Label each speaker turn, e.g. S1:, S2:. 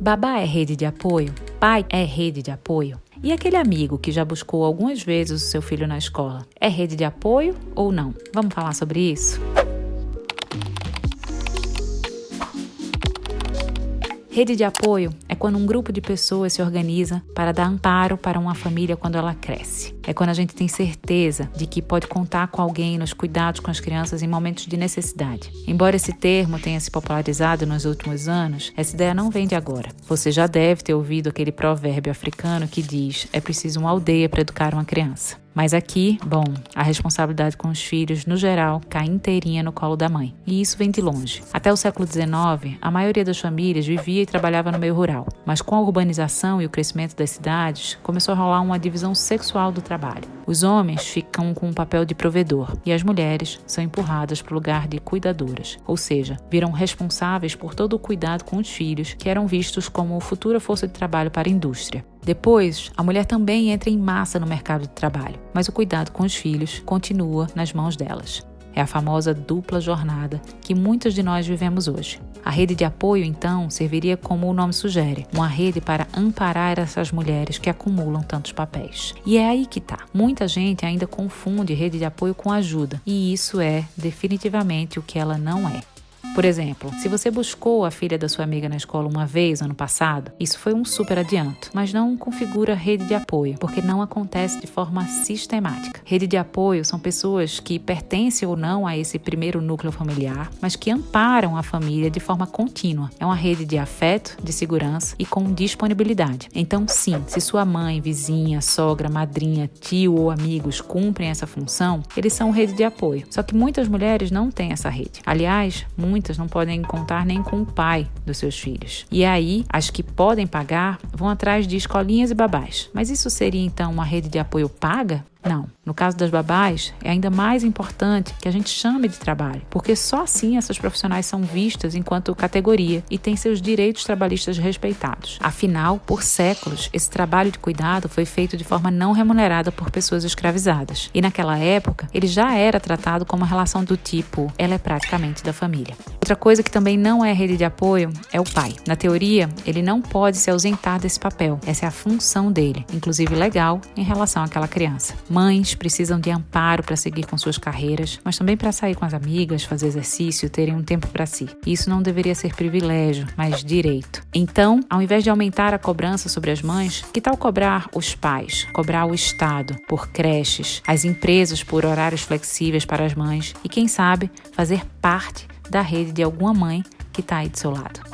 S1: Babá é rede de apoio? Pai é rede de apoio? E aquele amigo que já buscou algumas vezes o seu filho na escola? É rede de apoio ou não? Vamos falar sobre isso? Rede de apoio é quando um grupo de pessoas se organiza para dar amparo para uma família quando ela cresce. É quando a gente tem certeza de que pode contar com alguém nos cuidados com as crianças em momentos de necessidade. Embora esse termo tenha se popularizado nos últimos anos, essa ideia não vem de agora. Você já deve ter ouvido aquele provérbio africano que diz: é preciso uma aldeia para educar uma criança. Mas aqui, bom, a responsabilidade com os filhos, no geral, cai inteirinha no colo da mãe. E isso vem de longe. Até o século XIX, a maioria das famílias vivia e trabalhava no meio rural. Mas com a urbanização e o crescimento das cidades, começou a rolar uma divisão sexual do trabalho. Os homens ficam com o papel de provedor e as mulheres são empurradas para o lugar de cuidadoras, ou seja, viram responsáveis por todo o cuidado com os filhos, que eram vistos como futura força de trabalho para a indústria. Depois, a mulher também entra em massa no mercado de trabalho, mas o cuidado com os filhos continua nas mãos delas. É a famosa dupla jornada que muitos de nós vivemos hoje. A rede de apoio, então, serviria como o nome sugere, uma rede para amparar essas mulheres que acumulam tantos papéis. E é aí que tá. Muita gente ainda confunde rede de apoio com ajuda, e isso é definitivamente o que ela não é. Por exemplo, se você buscou a filha da sua amiga na escola uma vez ano passado, isso foi um super adianto, mas não configura rede de apoio, porque não acontece de forma sistemática. Rede de apoio são pessoas que pertencem ou não a esse primeiro núcleo familiar, mas que amparam a família de forma contínua. É uma rede de afeto, de segurança e com disponibilidade. Então, sim, se sua mãe, vizinha, sogra, madrinha, tio ou amigos cumprem essa função, eles são rede de apoio. Só que muitas mulheres não têm essa rede. Aliás, muitas muitas não podem contar nem com o pai dos seus filhos. E aí, as que podem pagar vão atrás de escolinhas e babás. Mas isso seria então uma rede de apoio paga? Não. No caso das babás, é ainda mais importante que a gente chame de trabalho, porque só assim essas profissionais são vistas enquanto categoria e têm seus direitos trabalhistas respeitados. Afinal, por séculos, esse trabalho de cuidado foi feito de forma não remunerada por pessoas escravizadas. E naquela época, ele já era tratado como uma relação do tipo: ela é praticamente da família. Outra coisa que também não é rede de apoio é o pai. Na teoria, ele não pode se ausentar desse papel. Essa é a função dele, inclusive legal, em relação àquela criança. Mães precisam de amparo para seguir com suas carreiras, mas também para sair com as amigas, fazer exercício, terem um tempo para si. Isso não deveria ser privilégio, mas direito. Então, ao invés de aumentar a cobrança sobre as mães, que tal cobrar os pais, cobrar o Estado por creches, as empresas por horários flexíveis para as mães e, quem sabe, fazer parte da rede de alguma mãe que está aí do seu lado?